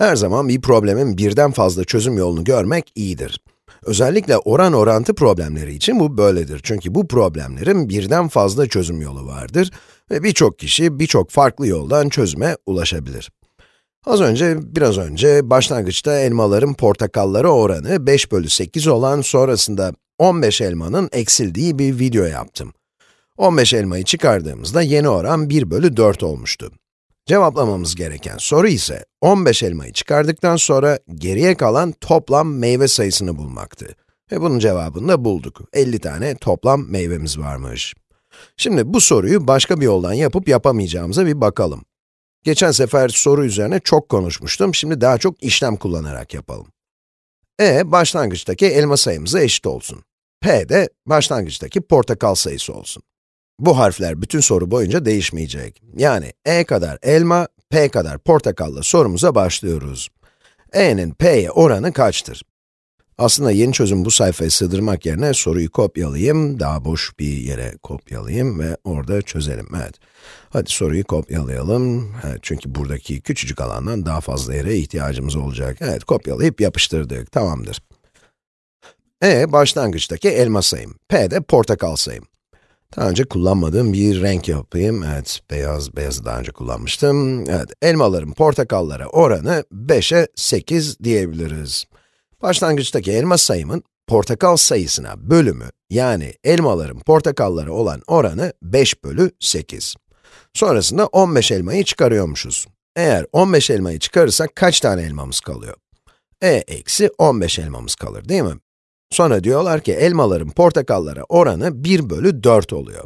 Her zaman bir problemin birden fazla çözüm yolunu görmek iyidir. Özellikle oran orantı problemleri için bu böyledir. Çünkü bu problemlerin birden fazla çözüm yolu vardır ve birçok kişi birçok farklı yoldan çözüme ulaşabilir. Az önce, biraz önce başlangıçta elmaların portakallara oranı 5 bölü 8 olan sonrasında 15 elmanın eksildiği bir video yaptım. 15 elmayı çıkardığımızda yeni oran 1 bölü 4 olmuştu. Cevaplamamız gereken soru ise 15 elmayı çıkardıktan sonra geriye kalan toplam meyve sayısını bulmaktı. Ve bunun cevabını da bulduk. 50 tane toplam meyvemiz varmış. Şimdi bu soruyu başka bir yoldan yapıp yapamayacağımıza bir bakalım. Geçen sefer soru üzerine çok konuşmuştum, şimdi daha çok işlem kullanarak yapalım. e, başlangıçtaki elma sayımıza eşit olsun. p de başlangıçtaki portakal sayısı olsun. Bu harfler bütün soru boyunca değişmeyecek. Yani e kadar elma, p kadar portakalla sorumuza başlıyoruz. e'nin p'ye oranı kaçtır? Aslında yeni çözüm bu sayfaya sığdırmak yerine soruyu kopyalayayım, daha boş bir yere kopyalayayım ve orada çözelim. Evet. Hadi soruyu kopyalayalım. Evet, çünkü buradaki küçücük alandan daha fazla yere ihtiyacımız olacak. Evet, kopyalayıp yapıştırdık. Tamamdır. E, başlangıçtaki elma sayım. P de portakal sayım. Daha önce kullanmadığım bir renk yapayım. Evet, beyaz, beyazı daha önce kullanmıştım. Evet, elmaların portakallara oranı 5'e 8 diyebiliriz. Başlangıçtaki elma sayımın portakal sayısına bölümü, yani elmaların portakallara olan oranı 5 bölü 8. Sonrasında 15 elmayı çıkarıyormuşuz. Eğer 15 elmayı çıkarırsak kaç tane elmamız kalıyor? e eksi 15 elmamız kalır değil mi? Sonra diyorlar ki elmaların portakallara oranı 1 bölü 4 oluyor.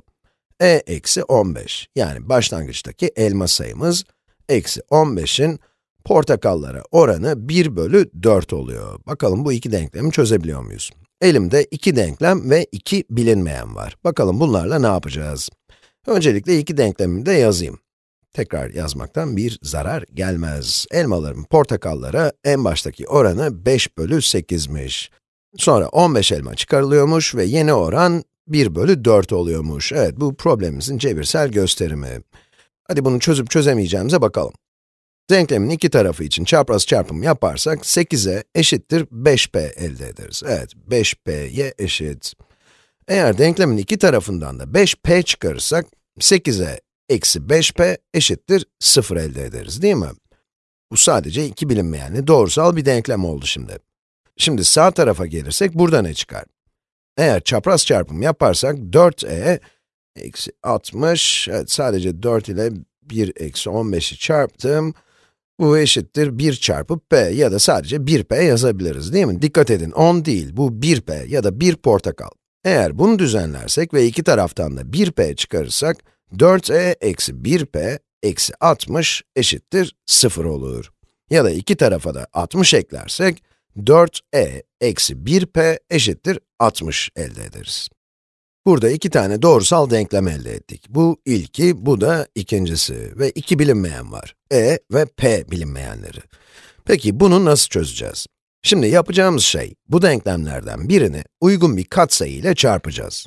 e eksi 15, yani başlangıçtaki elma sayımız, eksi 15'in portakallara oranı 1 bölü 4 oluyor. Bakalım bu iki denklemi çözebiliyor muyuz? Elimde iki denklem ve iki bilinmeyen var. Bakalım bunlarla ne yapacağız? Öncelikle iki denklemimi de yazayım. Tekrar yazmaktan bir zarar gelmez. Elmaların portakallara en baştaki oranı 5 bölü 8'miş. Sonra 15 elma çıkarılıyormuş ve yeni oran 1 bölü 4 oluyormuş. Evet, bu problemimizin cebirsel gösterimi. Hadi bunu çözüp çözemeyeceğimize bakalım. Denklemin iki tarafı için çapraz çarpım yaparsak 8'e eşittir 5p elde ederiz. Evet, 5p'ye eşit. Eğer denklemin iki tarafından da 5p çıkarırsak 8'e eksi 5p eşittir 0 elde ederiz değil mi? Bu sadece iki bilinmeyenli doğrusal bir denklem oldu şimdi. Şimdi sağ tarafa gelirsek burada ne çıkar? Eğer çapraz çarpım yaparsak 4e eksi 60, evet sadece 4 ile 1 eksi 15'i çarptım. Bu eşittir 1 çarpı p ya da sadece 1p yazabiliriz değil mi? Dikkat edin 10 değil, bu 1p ya da 1 portakal. Eğer bunu düzenlersek ve iki taraftan da 1p çıkarırsak, 4e eksi 1p eksi 60 eşittir 0 olur. Ya da iki tarafa da 60 eklersek, 4e eksi 1p eşittir 60 elde ederiz. Burada iki tane doğrusal denklem elde ettik. Bu ilki, bu da ikincisi ve iki bilinmeyen var. e ve p bilinmeyenleri. Peki bunu nasıl çözeceğiz? Şimdi yapacağımız şey, bu denklemlerden birini uygun bir katsayı ile çarpacağız.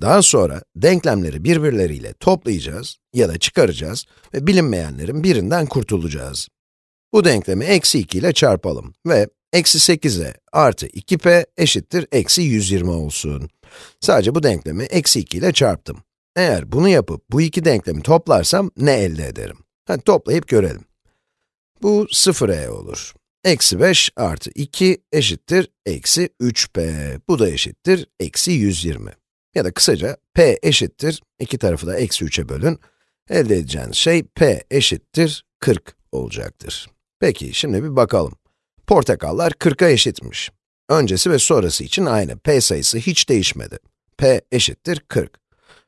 Daha sonra denklemleri birbirleriyle toplayacağız ya da çıkaracağız ve bilinmeyenlerin birinden kurtulacağız. Bu denklemi eksi 2 ile çarpalım ve eksi 8'e artı 2p eşittir eksi 120 olsun. Sadece bu denklemi eksi 2 ile çarptım. Eğer bunu yapıp bu iki denklemi toplarsam ne elde ederim? Hadi toplayıp görelim. Bu 0e olur. Eksi 5 artı 2 eşittir eksi 3p. Bu da eşittir eksi 120. Ya da kısaca p eşittir, iki tarafı da eksi 3'e bölün. Elde edeceğiniz şey p eşittir 40 olacaktır. Peki, şimdi bir bakalım. Portakallar 40'a eşitmiş. Öncesi ve sonrası için aynı. p sayısı hiç değişmedi. p eşittir 40.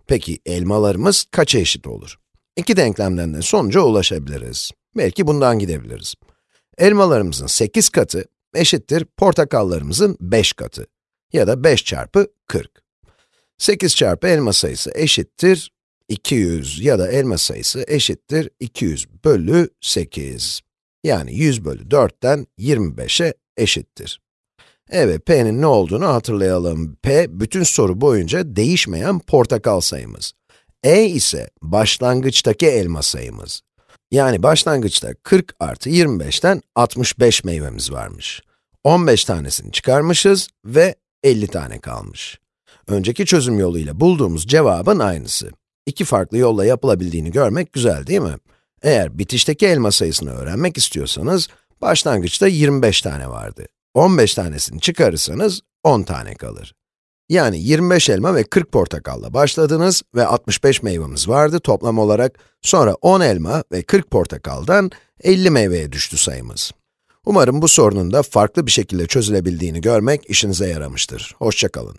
Peki elmalarımız kaça eşit olur? İki denklemden de sonuca ulaşabiliriz. Belki bundan gidebiliriz. Elmalarımızın 8 katı eşittir portakallarımızın 5 katı. Ya da 5 çarpı 40. 8 çarpı elma sayısı eşittir 200 ya da elma sayısı eşittir 200 bölü 8. Yani 100 bölü 4'ten 25'e eşittir. Evet, p'nin ne olduğunu hatırlayalım. p, bütün soru boyunca değişmeyen portakal sayımız. e ise başlangıçtaki elma sayımız. Yani başlangıçta 40 artı 25'ten 65 meyvemiz varmış. 15 tanesini çıkarmışız ve 50 tane kalmış. Önceki çözüm yoluyla bulduğumuz cevabın aynısı. İki farklı yolla yapılabildiğini görmek güzel değil mi? Eğer bitişteki elma sayısını öğrenmek istiyorsanız, başlangıçta 25 tane vardı. 15 tanesini çıkarırsanız 10 tane kalır. Yani 25 elma ve 40 portakalla başladınız ve 65 meyvemiz vardı toplam olarak. Sonra 10 elma ve 40 portakaldan 50 meyveye düştü sayımız. Umarım bu sorunun da farklı bir şekilde çözülebildiğini görmek işinize yaramıştır. Hoşçakalın.